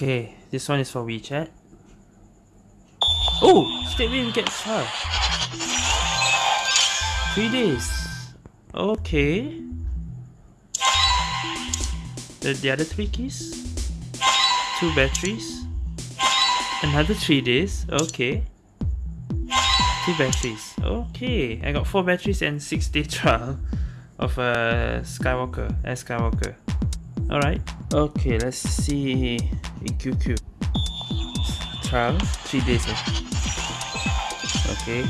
Okay, this one is for WeChat. Oh, straight away we get trial. Three days. Okay. The, the other three keys? Two batteries. Another three days. Okay. Two batteries. Okay. I got four batteries and six day trial of a uh, Skywalker. As Skywalker. Alright. Okay, let's see in QQ. Trial. Three days. Eh? Okay.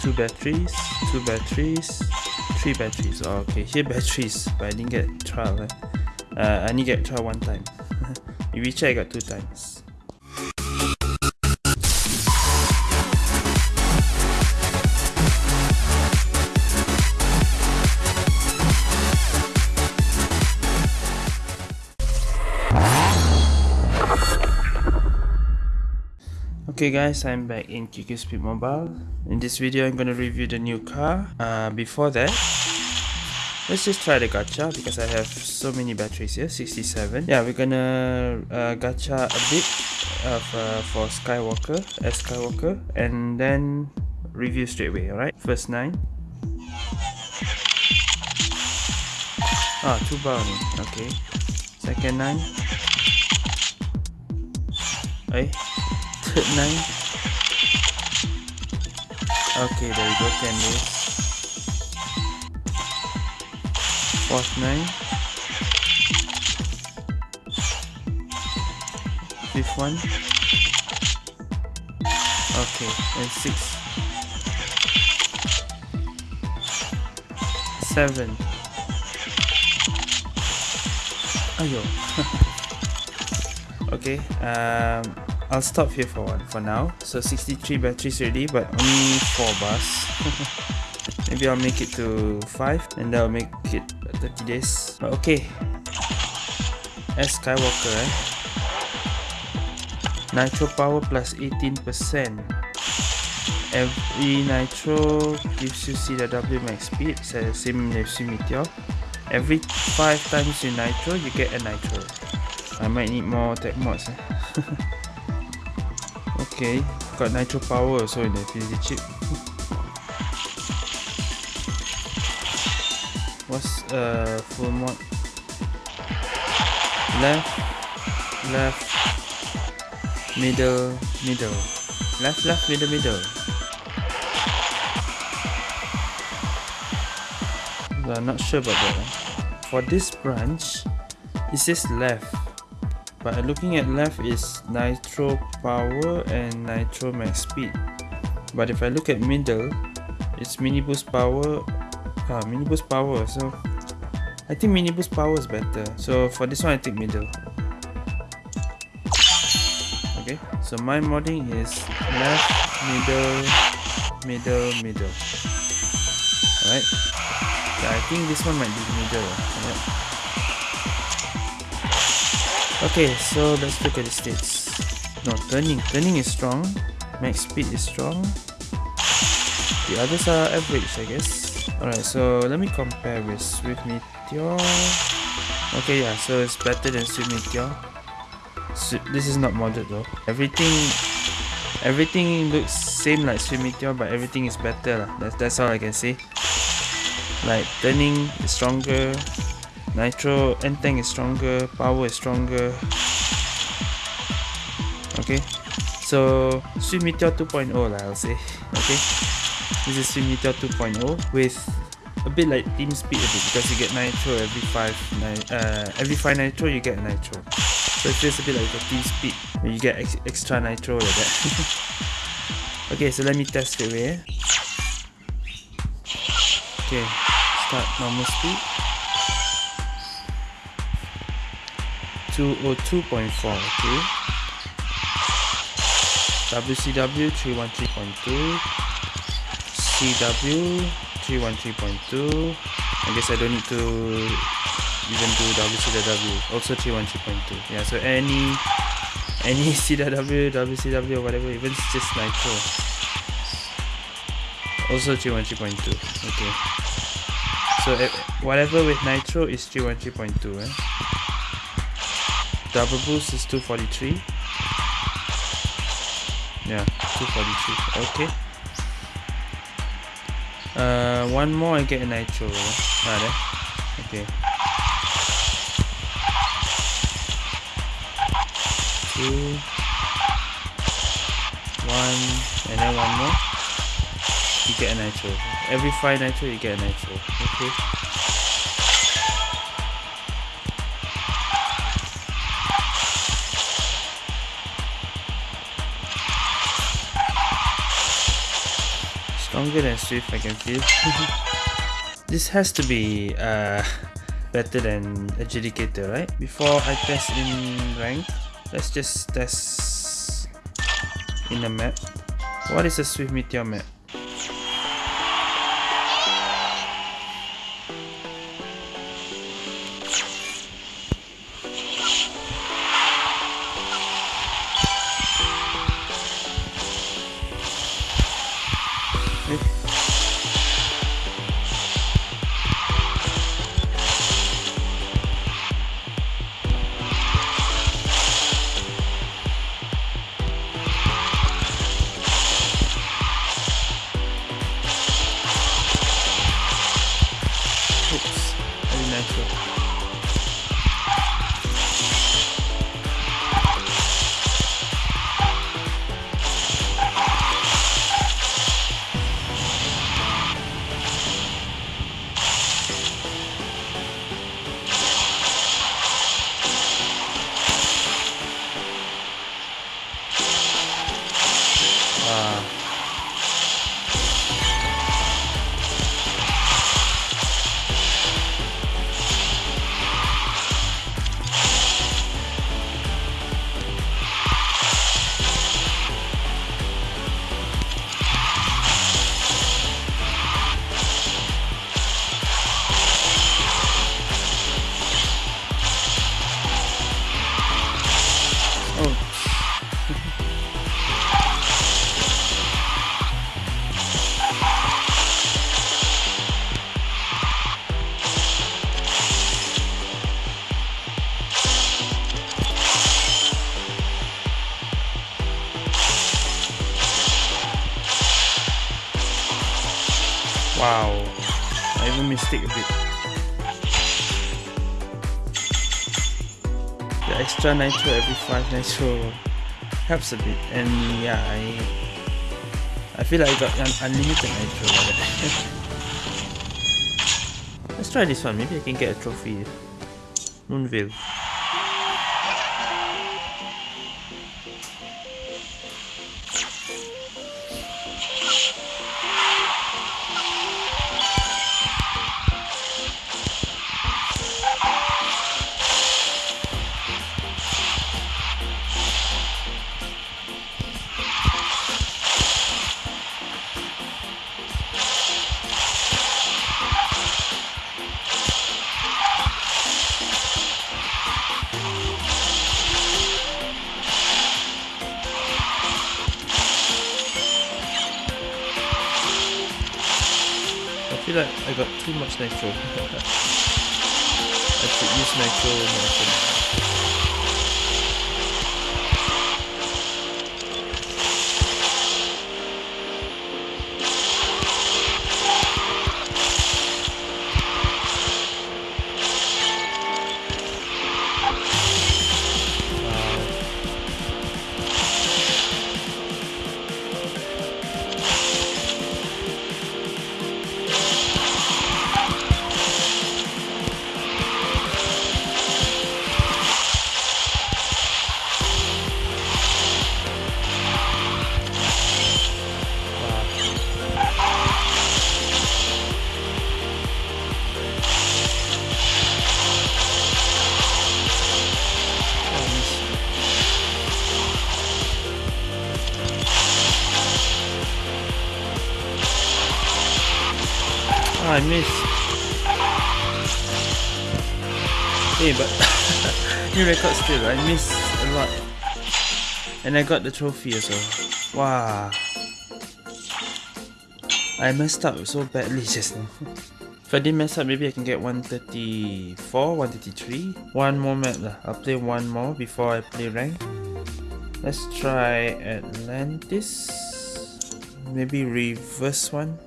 Two batteries. Two batteries. Three batteries. Oh, okay, here batteries, but I didn't get trial. Eh? Uh, I only get trial one time. in WeChat I got two times. Okay guys, I'm back in QQ Speed Mobile. In this video, I'm gonna review the new car. Uh, before that, let's just try the gacha because I have so many batteries here, 67. Yeah, we're gonna uh, gacha a bit of, uh, for Skywalker, as Skywalker, and then review straight away, alright? First 9. Ah, 2 bar okay. Second 9. Hey 9 okay there we go 10 days. 9 fifth one. Okay and 6 7 ayo. Okay um I'll stop here for one for now. So 63 batteries ready, but only 4 bars. Maybe I'll make it to 5 and that'll make it 30 days. But okay. As Skywalker eh. Nitro power plus 18%. Every nitro gives you CW max speed, so same as Meteor. Every 5 times you nitro, you get a nitro. I might need more tech mods. Eh? Okay, got nitro power also in the fizzy chip. What's uh full mod? Left, left, middle, middle. Left, left, middle, middle. I'm not sure about that. For this branch, it says left but looking at left is nitro power and nitro max speed. But if I look at middle it's mini boost power uh, mini boost power so I think mini boost power is better. So for this one I take middle. Okay so my modding is left middle middle middle. Alright. Yeah, I think this one might be middle right? Okay, so let's look at the states. No, turning. Turning is strong. Max speed is strong. The others are average, I guess. Alright, so let me compare with Swift Meteor. Okay, yeah, so it's better than Swift Meteor. So, this is not modded though. Everything everything looks same like Swift Meteor, but everything is better. That's, that's all I can say. Like, turning is stronger, Nitro N-Tank is stronger, power is stronger. Okay, so Swift Meteor 2.0 lah, I'll say. Okay, this is Swift Meteor 2.0 with a bit like team speed a bit because you get nitro every five uh, every five nitro you get nitro. So it feels a bit like a team speed when you get ex extra nitro like that. okay, so let me test it away. Okay, start normal speed. 202.4 okay? WCW 313.2 CW 313.2 I guess I don't need to even do WCW also 313.2 yeah so any any CW WCW or whatever even just nitro. Also 313.2 okay? So uh, whatever with nitro is 313.2 eh? Double boost is 243 Yeah, 243, okay. Uh, one more I get a nitro. Ah, there. okay. Two. One and then one more. You get a nitro. Every five nitro you get a nitro. Okay stronger than Swift I can feel this has to be uh, better than Adjudicator right? Before I test in rank let's just test in the map. What is a Swift Meteor map extra nitro every 5 nitro helps a bit and yeah, I I feel like I got un unlimited nitro Let's try this one, maybe I can get a trophy. Moonveil. Feel like I got too much nitro. I should use nitro more Oh, record still. I missed a lot. And I got the trophy as well. Wow. I messed up so badly just now. If I didn't mess up, maybe I can get 134, 133. One more map lah. I'll play one more before I play rank. Let's try Atlantis. Maybe reverse one.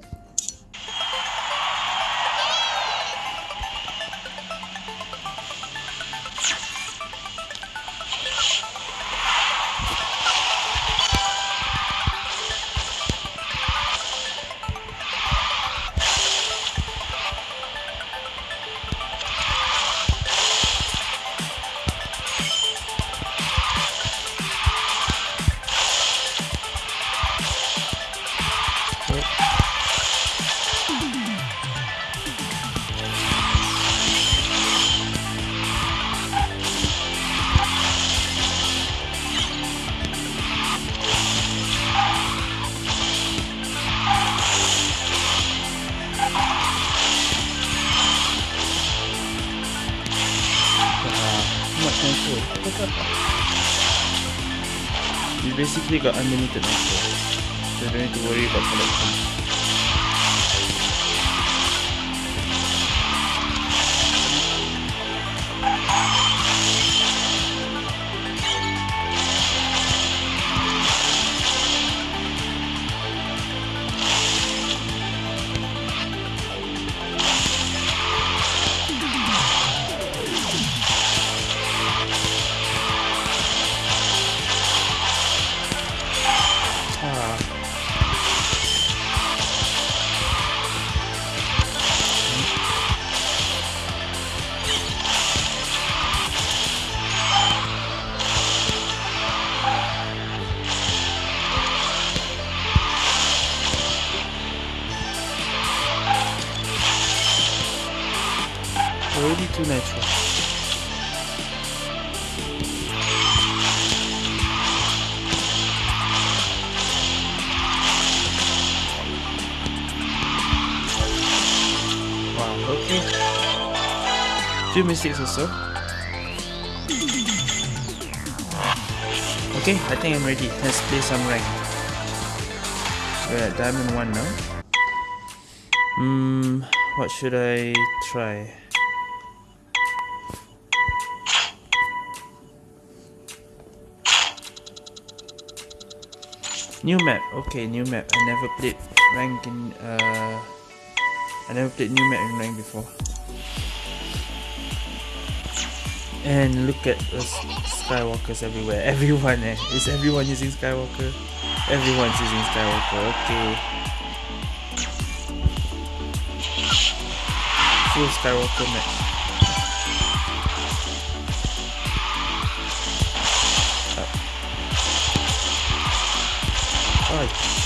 You basically got unlimited nitro, so you don't need to worry about collecting. Few mistakes also. Okay, I think I'm ready. Let's play some rank. We're at diamond 1 now. Hmm, what should I try? New map. Okay, new map. I never played rank in uh I never played new map in rank before. And look at the Skywalkers everywhere. Everyone eh. Is everyone using Skywalker? Everyone's using Skywalker. Okay. Full Skywalker match. Ai. Too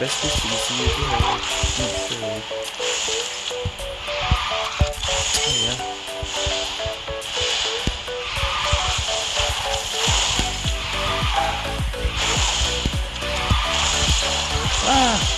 the best place to be seen? I'm not sure. Oh yeah. Ah!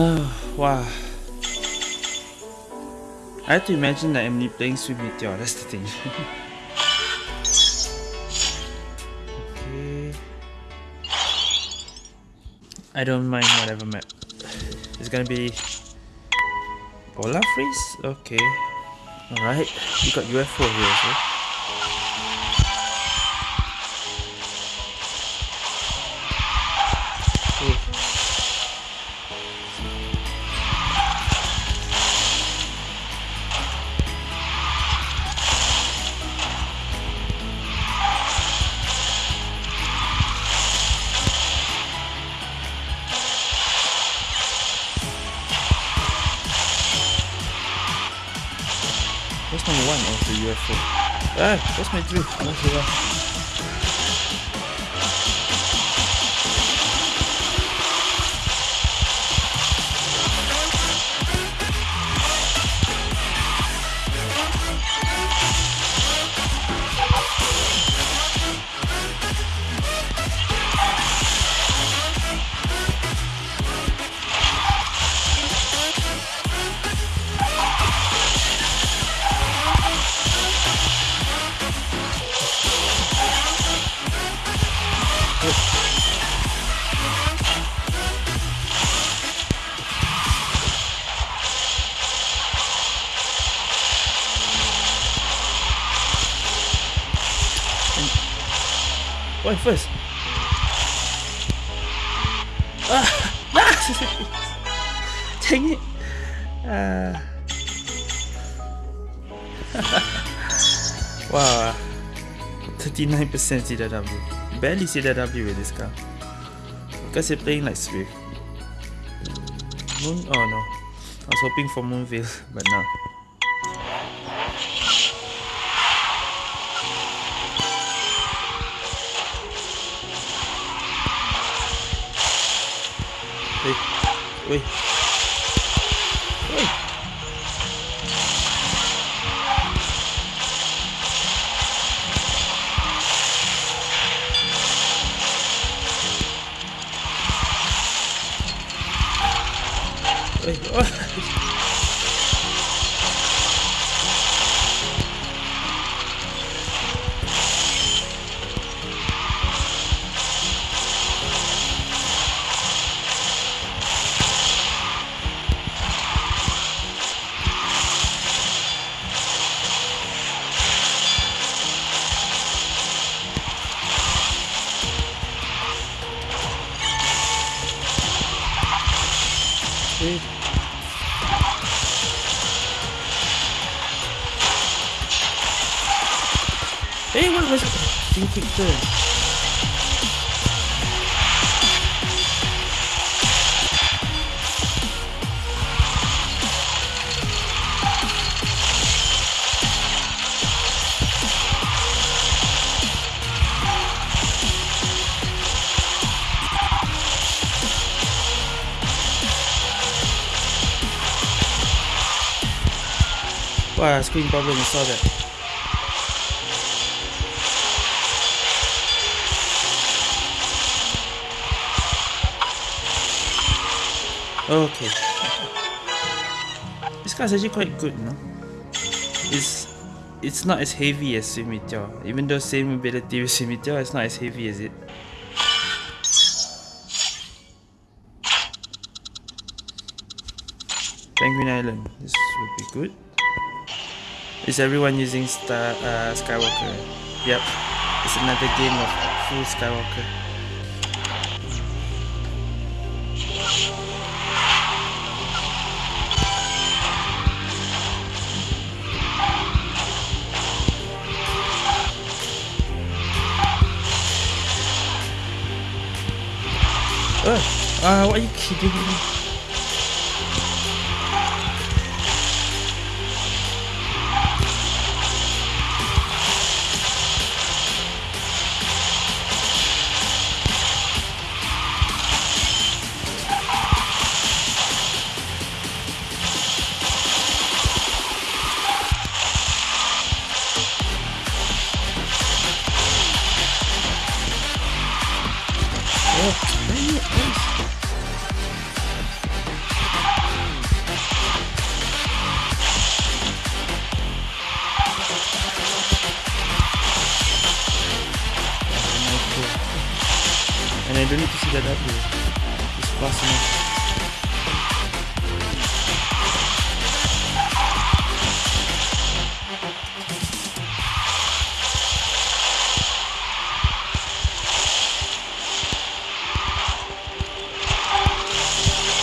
Oh, wow. I have to imagine that I'm playing Swift Meteor, that's the thing. okay. I don't mind whatever map. It's gonna be Polar Freeze? Okay. Alright. You got UFO here. UFO. Ah, that's my drift. Not Why first? Ah! Dang it! Uh. wow. 39% CW. Barely CW with this car. Because you're playing like Swift. Moon? Oh no. I was hoping for Moonville, but no. Ui. Ui. Ui. Ui. Wow, screen problem, I saw that. Okay. This car's actually quite good, no? It's it's not as heavy as Meteor. Even though same ability with Swift it's not as heavy as it. Penguin Island. This would be good. Is everyone using Star uh, Skywalker? Yep, it's another game of full Skywalker. Uh, uh, what are you kidding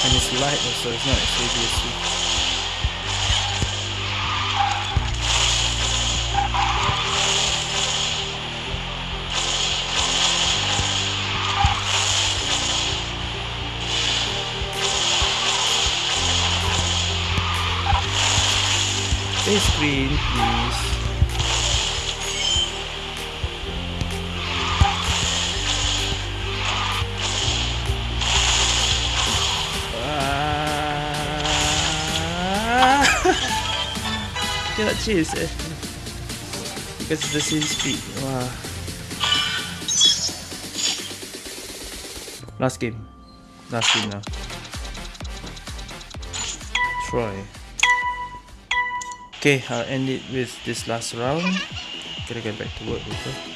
And it's light also, it's not as heavy as sweet. Stay screen, please. Chase eh. Because the same speed. Wow. Last game. Last game now. Troy. Okay, I'll end it with this last round. Gotta get back to work later.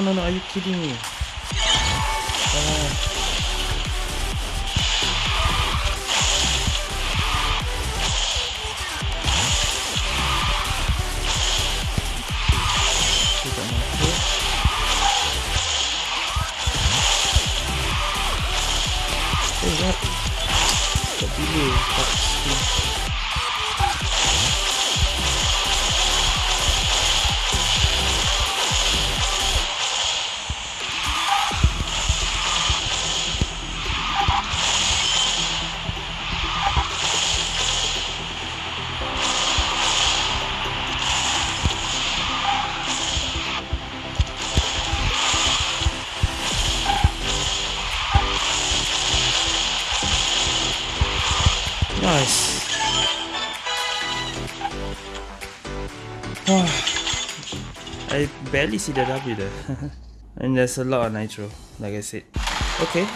No, no, no, are you kidding me? Barely see the W there. and there's a lot of nitro, like I said. Okay,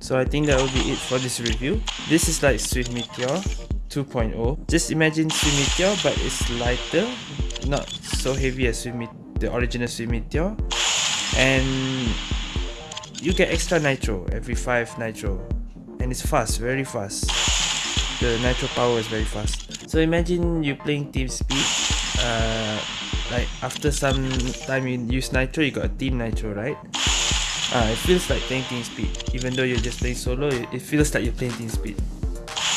so I think that will be it for this review. This is like Swift Meteor 2.0. Just imagine Swift Meteor, but it's lighter, not so heavy as Meteor, the original Swift Meteor. And you get extra nitro every 5 nitro. And it's fast, very fast the nitro power is very fast. So imagine you playing team speed. Uh, like after some time you use nitro, you got a team nitro, right? Uh, it feels like playing team speed. Even though you're just playing solo, it, it feels like you're playing team speed.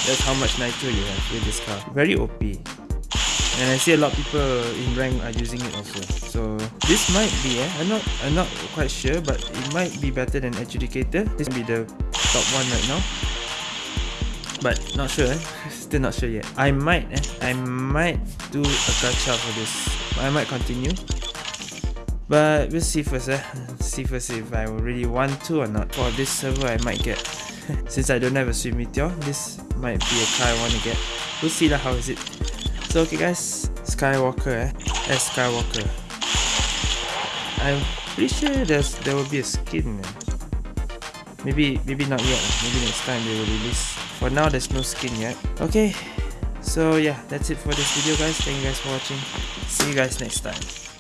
That's how much nitro you have with this car. Very OP. And I see a lot of people in rank are using it also. So this might be, eh, I'm not, I'm not quite sure, but it might be better than Adjudicator. This will be the top one right now but not sure eh? still not sure yet I might eh? I might do a gacha for this I might continue. But we'll see first eh? see first if I really want to or not. For this server I might get since I don't have a Swift Meteor this might be a car I want to get. We'll see lah how is it? So okay guys. Skywalker eh? S Skywalker. I'm pretty sure there's there will be a skin eh? maybe maybe not yet. Maybe next time they will release. For now there's no skin yet. Okay so yeah that's it for this video guys. Thank you guys for watching. See you guys next time